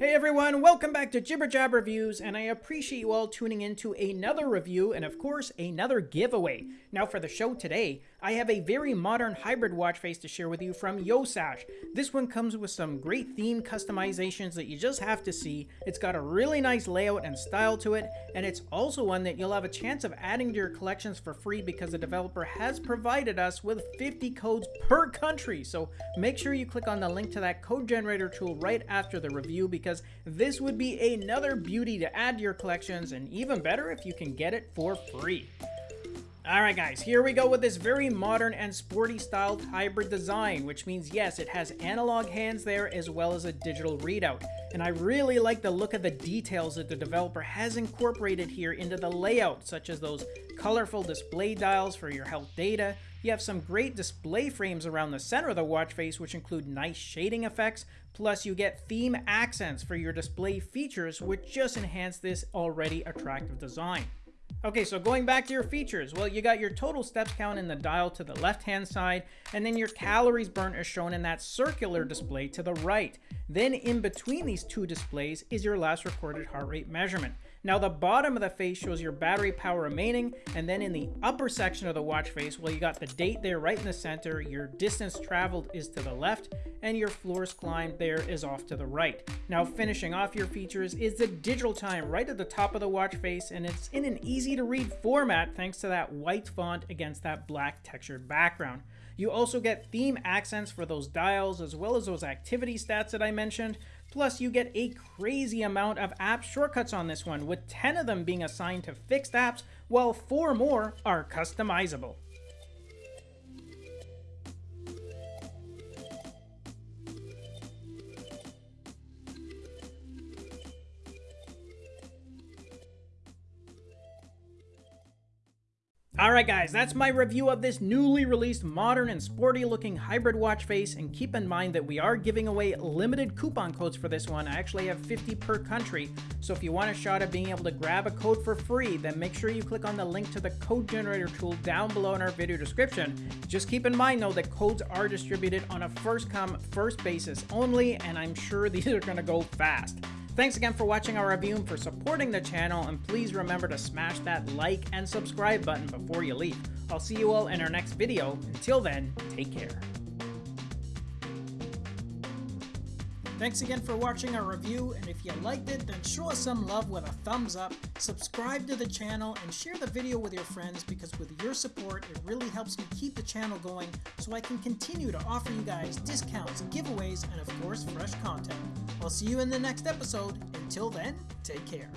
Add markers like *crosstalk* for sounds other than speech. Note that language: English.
Hey everyone, welcome back to Jibber Jab Reviews, and I appreciate you all tuning in to another review and, of course, another giveaway. Now, for the show today, I have a very modern hybrid watch face to share with you from Yosash. This one comes with some great theme customizations that you just have to see. It's got a really nice layout and style to it, and it's also one that you'll have a chance of adding to your collections for free because the developer has provided us with 50 codes per country. So make sure you click on the link to that code generator tool right after the review because this would be another beauty to add to your collections, and even better if you can get it for free. Alright guys, here we go with this very modern and sporty styled hybrid design, which means yes, it has analog hands there as well as a digital readout. And I really like the look of the details that the developer has incorporated here into the layout, such as those colorful display dials for your health data. You have some great display frames around the center of the watch face, which include nice shading effects, plus you get theme accents for your display features, which just enhance this already attractive design. Okay, so going back to your features, well, you got your total steps count in the dial to the left-hand side, and then your calories burnt is shown in that circular display to the right. Then in between these two displays is your last recorded heart rate measurement. Now the bottom of the face shows your battery power remaining, and then in the upper section of the watch face, well you got the date there right in the center, your distance traveled is to the left, and your floors climbed there is off to the right. Now finishing off your features is the digital time right at the top of the watch face, and it's in an easy to read format thanks to that white font against that black textured background. You also get theme accents for those dials as well as those activity stats that I mentioned. Plus, you get a crazy amount of app shortcuts on this one, with 10 of them being assigned to fixed apps, while 4 more are customizable. Alright guys, that's my review of this newly released modern and sporty looking hybrid watch face and keep in mind that we are giving away limited coupon codes for this one. I actually have 50 per country, so if you want a shot at being able to grab a code for free, then make sure you click on the link to the code generator tool down below in our video description. Just keep in mind though that codes are distributed on a first come, first basis only, and I'm sure *laughs* these are going to go fast. Thanks again for watching our review and for supporting the channel, and please remember to smash that like and subscribe button before you leave. I'll see you all in our next video. Until then, take care. Thanks again for watching our review, and if you liked it, then show us some love with a thumbs up, subscribe to the channel, and share the video with your friends because with your support, it really helps me keep the channel going so I can continue to offer you guys discounts, giveaways, and of course, fresh content. I'll see you in the next episode. Until then, take care.